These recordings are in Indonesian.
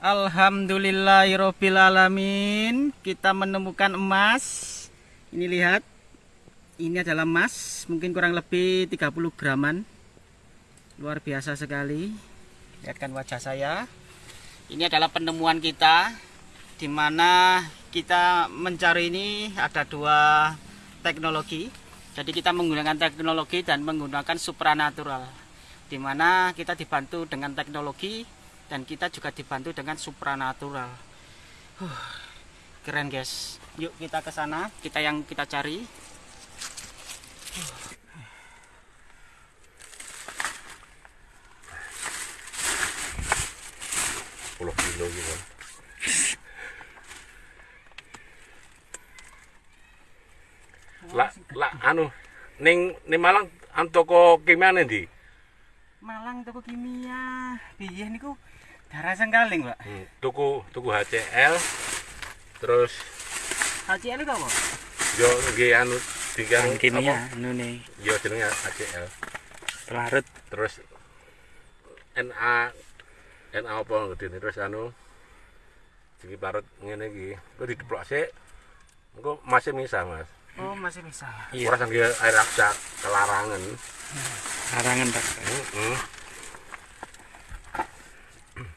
Alhamdulillahirrohmanirrohim Kita menemukan emas. Ini lihat. Ini adalah emas. Mungkin kurang lebih 30 graman. Luar biasa sekali. Lihatkan wajah saya. Ini adalah penemuan kita Di mana kita mencari ini Ada dua teknologi. Jadi kita menggunakan teknologi Dan menggunakan supranatural Di mana kita dibantu dengan teknologi dan kita juga dibantu dengan supranatural. Huh, keren guys. Yuk kita ke sana. Kita yang kita cari. Puluh kilo gitu lah lah anu ning ning Malang an toko kimia ndi Malang toko kimia piye niku Darah sengkaling, Pak. Hmm, tuku tuku HCL terus HCL itu apa? Yo nggih anu tiga kimia anu nih. Yo jenenge HCL. Pelarut terus NA NA apa ngene terus anu iki parut ngene iki. Kok dideplok sik. Engko masih bisa, Mas. Oh, masih bisa. Iya. Ora sanggih air raksa kelarangan. Larangan, Pak. Heeh. Hmm, hmm.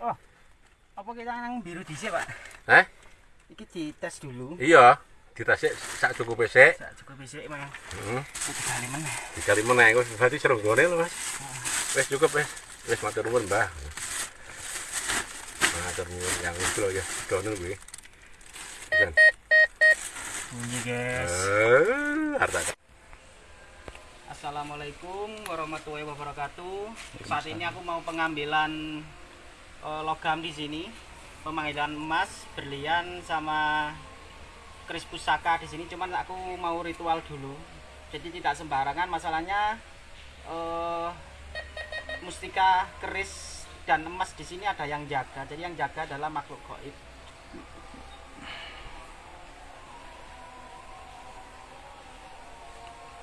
Oh, apa kita nang biru dhisik, Pak? Eh? Iki dites dulu. Iya, dites sak cukup sik. Sak cukup sik, Mas. Heeh. Hmm. Digali meneh. Digali meneh berarti seronggone lho, Mas. Wis cukup wis. Wis matur nuwun, Mbah. Matur nuwun yang itu lho ya, dono kuwi. Kan. Bunyi, guys. Eh, harta. Assalamualaikum warahmatullahi wabarakatuh. Saat ini aku mau pengambilan uh, logam di sini pemanggilan emas berlian sama keris pusaka di sini cuman aku mau ritual dulu jadi tidak sembarangan masalahnya uh, mustika keris dan emas di sini ada yang jaga jadi yang jaga adalah makhluk goib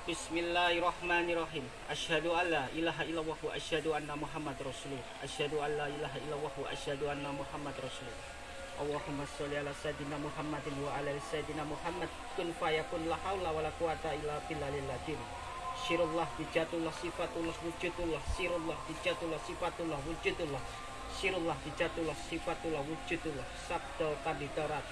Bismillahirrahmanirrahim. Asyhadu alla ilaha illallah wa asyhadu anna Muhammad rasulullah. Asyhadu alla ilaha illallah wa asyhadu anna Muhammad rasulullah. Allahumma sholli ala sayyidina Muhammadin wa ala sayyidina Muhammad kun fayakun la haula wala quwata illa billahil azim. Sirullah bijatullah sifatullah wujudullah. Sirullah bijatullah sifatullah wujudullah. Sirullah bijatullah sifatullah wujudullah. Sabda kanditarat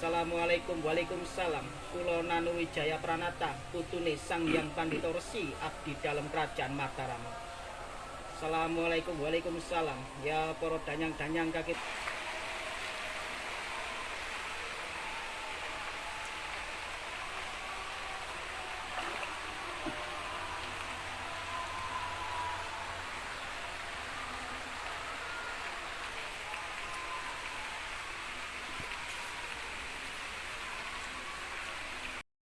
Assalamualaikum Waalaikumsalam. Kulo Nanu Wijaya Pranata Putune Sang Yang Pandito Resi Abdi dalam Kerajaan Mataram. Assalamualaikum Waalaikumsalam. Ya para danyang-danyang kakit